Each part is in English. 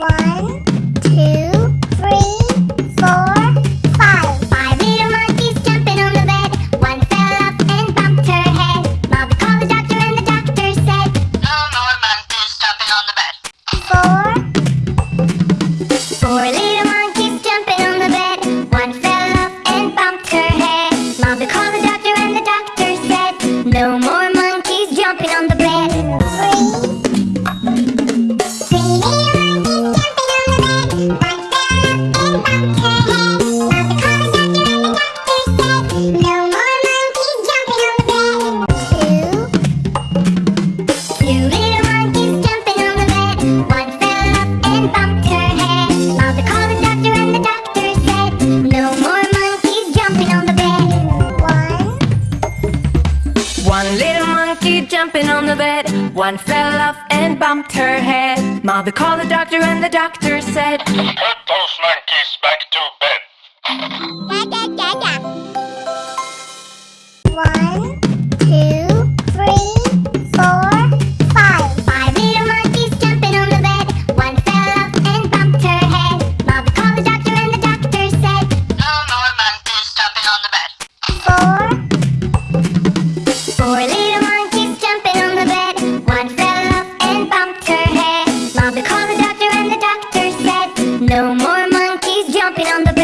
one. One little monkey jumping on the bed. One fell off and bumped her head. Mother called the doctor and the doctor said Put those monkeys back to bed. Da, da, da, on the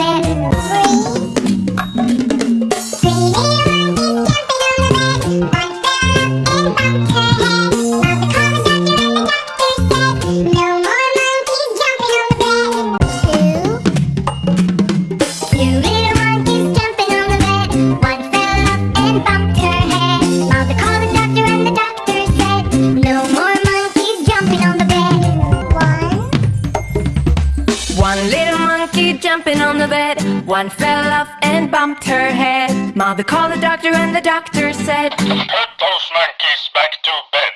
bed One fell off and bumped her head. Mother called the doctor and the doctor said Put those monkeys back to bed.